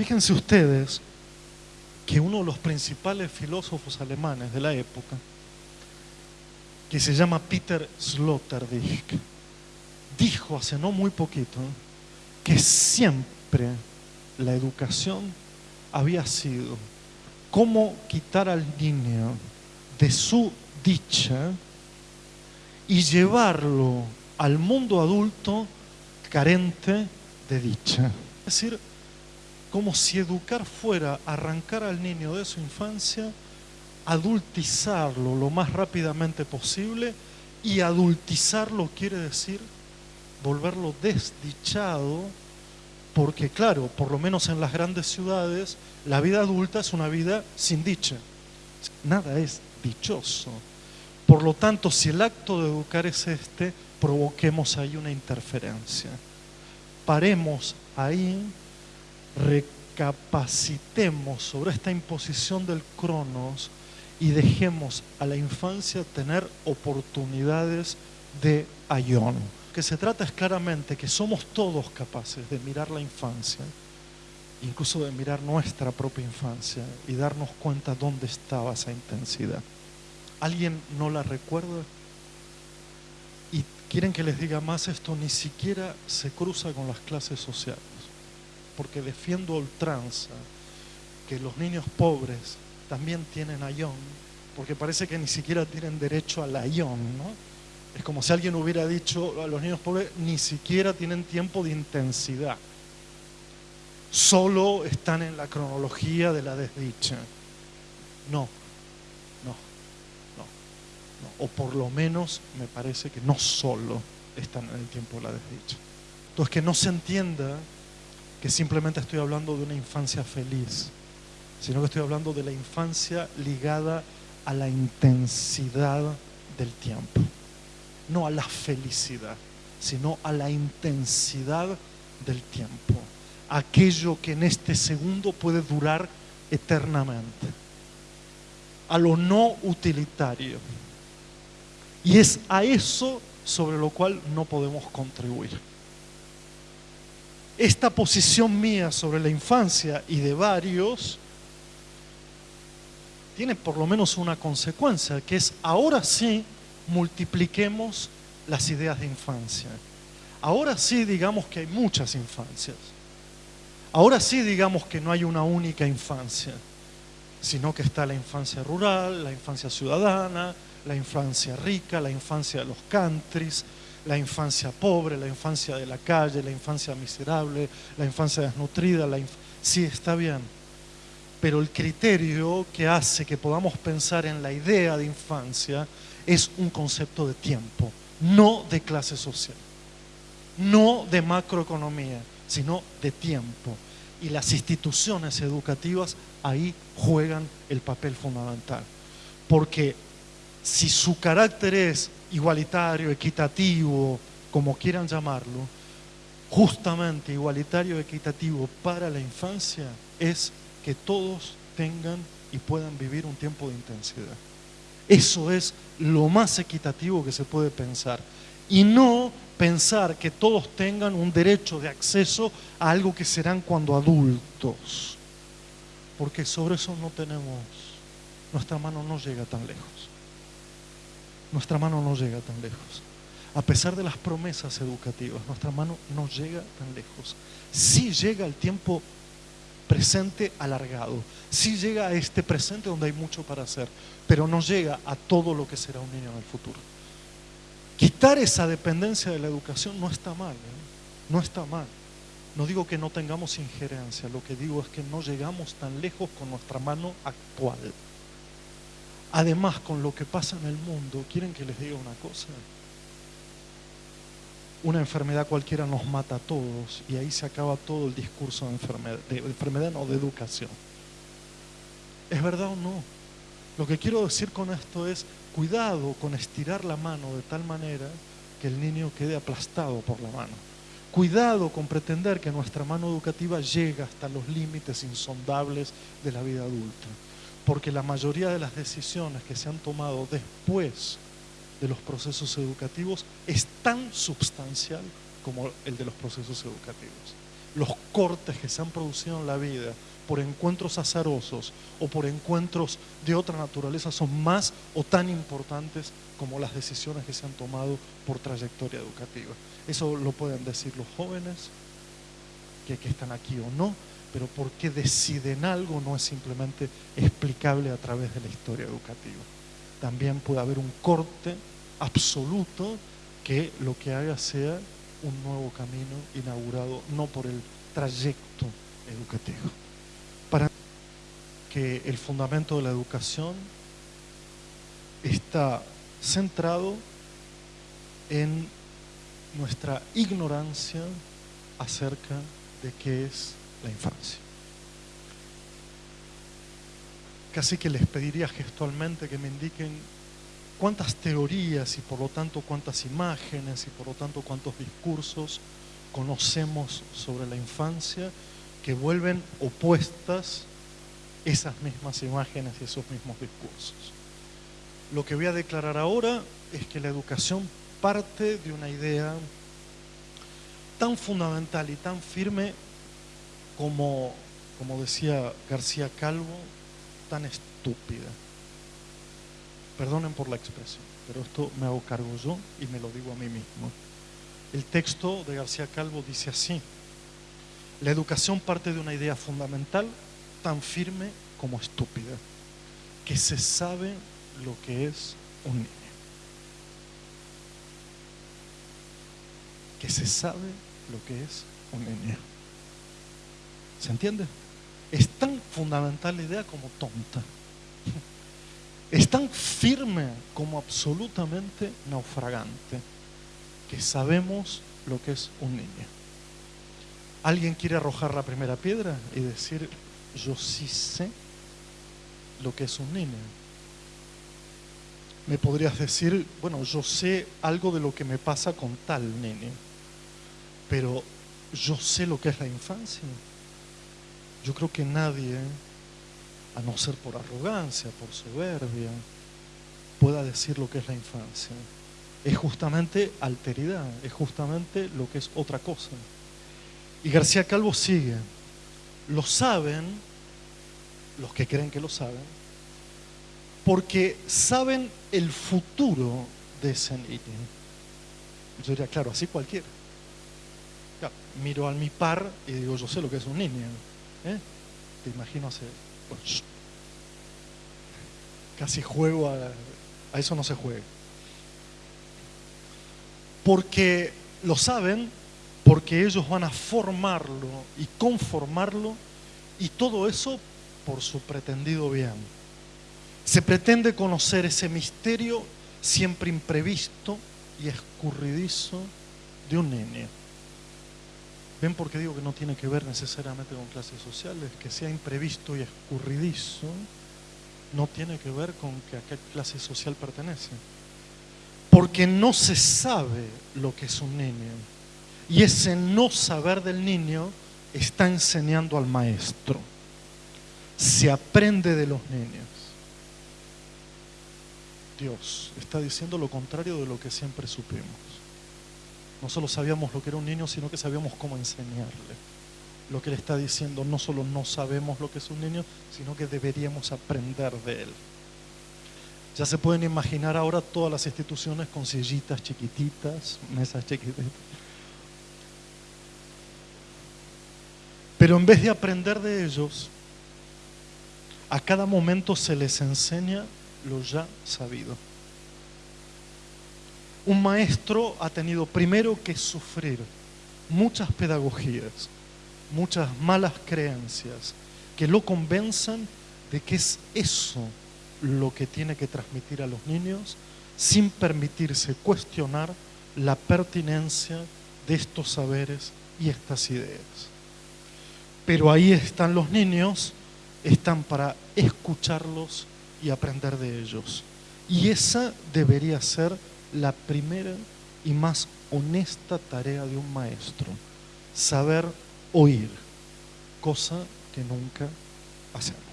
Fíjense ustedes que uno de los principales filósofos alemanes de la época, que se llama Peter Sloterdijk, dijo hace no muy poquito que siempre la educación había sido cómo quitar al niño de su dicha y llevarlo al mundo adulto carente de dicha. Es decir, como si educar fuera arrancar al niño de su infancia, adultizarlo lo más rápidamente posible y adultizarlo quiere decir volverlo desdichado, porque claro, por lo menos en las grandes ciudades, la vida adulta es una vida sin dicha. Nada es dichoso. Por lo tanto, si el acto de educar es este, provoquemos ahí una interferencia. Paremos ahí, recapacitemos sobre esta imposición del cronos y dejemos a la infancia tener oportunidades de ayón. Lo que se trata es claramente que somos todos capaces de mirar la infancia, incluso de mirar nuestra propia infancia y darnos cuenta dónde estaba esa intensidad. ¿Alguien no la recuerda? Y quieren que les diga más, esto ni siquiera se cruza con las clases sociales, porque defiendo ultranza que los niños pobres también tienen ayón, porque parece que ni siquiera tienen derecho al ayón, ¿no? Es como si alguien hubiera dicho a los niños pobres, ni siquiera tienen tiempo de intensidad. Solo están en la cronología de la desdicha. No, no, no, no. O por lo menos me parece que no solo están en el tiempo de la desdicha. Entonces que no se entienda que simplemente estoy hablando de una infancia feliz sino que estoy hablando de la infancia ligada a la intensidad del tiempo, no a la felicidad, sino a la intensidad del tiempo, aquello que en este segundo puede durar eternamente, a lo no utilitario. Y es a eso sobre lo cual no podemos contribuir. Esta posición mía sobre la infancia y de varios tiene por lo menos una consecuencia, que es ahora sí multipliquemos las ideas de infancia. Ahora sí digamos que hay muchas infancias. Ahora sí digamos que no hay una única infancia, sino que está la infancia rural, la infancia ciudadana, la infancia rica, la infancia de los countries, la infancia pobre, la infancia de la calle, la infancia miserable, la infancia desnutrida. La sí, está bien pero el criterio que hace que podamos pensar en la idea de infancia es un concepto de tiempo, no de clase social, no de macroeconomía, sino de tiempo. Y las instituciones educativas ahí juegan el papel fundamental. Porque si su carácter es igualitario, equitativo, como quieran llamarlo, justamente igualitario, equitativo para la infancia es que todos tengan y puedan vivir un tiempo de intensidad. Eso es lo más equitativo que se puede pensar. Y no pensar que todos tengan un derecho de acceso a algo que serán cuando adultos. Porque sobre eso no tenemos, nuestra mano no llega tan lejos. Nuestra mano no llega tan lejos. A pesar de las promesas educativas, nuestra mano no llega tan lejos. Sí llega el tiempo presente alargado. Sí llega a este presente donde hay mucho para hacer, pero no llega a todo lo que será un niño en el futuro. Quitar esa dependencia de la educación no está mal, ¿eh? no está mal. No digo que no tengamos injerencia, lo que digo es que no llegamos tan lejos con nuestra mano actual. Además, con lo que pasa en el mundo, ¿quieren que les diga una cosa? una enfermedad cualquiera nos mata a todos y ahí se acaba todo el discurso de enfermedad, de de educación. ¿Es verdad o no? Lo que quiero decir con esto es cuidado con estirar la mano de tal manera que el niño quede aplastado por la mano. Cuidado con pretender que nuestra mano educativa llega hasta los límites insondables de la vida adulta, porque la mayoría de las decisiones que se han tomado después de los procesos educativos es tan substancial como el de los procesos educativos. los cortes que se han producido en la vida por encuentros azarosos o por encuentros de otra naturaleza son más o tan importantes como las decisiones que se han tomado por trayectoria educativa. Eso lo pueden decir los jóvenes que, que están aquí o no, pero por qué deciden algo no es simplemente explicable a través de la historia educativa. También puede haber un corte absoluto que lo que haga sea un nuevo camino inaugurado, no por el trayecto educativo. Para que el fundamento de la educación está centrado en nuestra ignorancia acerca de qué es la infancia. Casi que les pediría gestualmente que me indiquen cuántas teorías y por lo tanto cuántas imágenes y por lo tanto cuántos discursos conocemos sobre la infancia que vuelven opuestas esas mismas imágenes y esos mismos discursos. Lo que voy a declarar ahora es que la educación parte de una idea tan fundamental y tan firme como, como decía García Calvo, tan estúpida. Perdonen por la expresión, pero esto me hago cargo yo y me lo digo a mí mismo. El texto de García Calvo dice así, la educación parte de una idea fundamental tan firme como estúpida, que se sabe lo que es un niño. Que se sabe lo que es un niño. ¿Se entiende? Es tan fundamental la idea como tonta. Es tan firme como absolutamente naufragante que sabemos lo que es un niño. ¿Alguien quiere arrojar la primera piedra y decir, yo sí sé lo que es un niño? Me podrías decir, bueno, yo sé algo de lo que me pasa con tal niño, pero yo sé lo que es la infancia. Yo creo que nadie a no ser por arrogancia, por soberbia, pueda decir lo que es la infancia. Es justamente alteridad, es justamente lo que es otra cosa. Y García Calvo sigue, lo saben, los que creen que lo saben, porque saben el futuro de ese niño. Yo diría, claro, así cualquiera. miro al mi par y digo, yo sé lo que es un niño. ¿Eh? Te imagino hacer casi juego a, a eso no se juega. Porque lo saben, porque ellos van a formarlo y conformarlo y todo eso por su pretendido bien. Se pretende conocer ese misterio siempre imprevisto y escurridizo de un niño. ¿Ven por qué digo que no tiene que ver necesariamente con clases sociales? Que sea imprevisto y escurridizo no tiene que ver con que a qué clase social pertenece. Porque no se sabe lo que es un niño. Y ese no saber del niño está enseñando al maestro. Se aprende de los niños. Dios está diciendo lo contrario de lo que siempre supimos. No solo sabíamos lo que era un niño, sino que sabíamos cómo enseñarle. Lo que le está diciendo, no solo no sabemos lo que es un niño, sino que deberíamos aprender de él. Ya se pueden imaginar ahora todas las instituciones con sillitas chiquititas, mesas chiquititas. Pero en vez de aprender de ellos, a cada momento se les enseña lo ya sabido un maestro ha tenido primero que sufrir muchas pedagogías, muchas malas creencias que lo convenzan de que es eso lo que tiene que transmitir a los niños sin permitirse cuestionar la pertinencia de estos saberes y estas ideas. Pero ahí están los niños, están para escucharlos y aprender de ellos. Y esa debería ser la primera y más honesta tarea de un maestro, saber oír, cosa que nunca hacemos.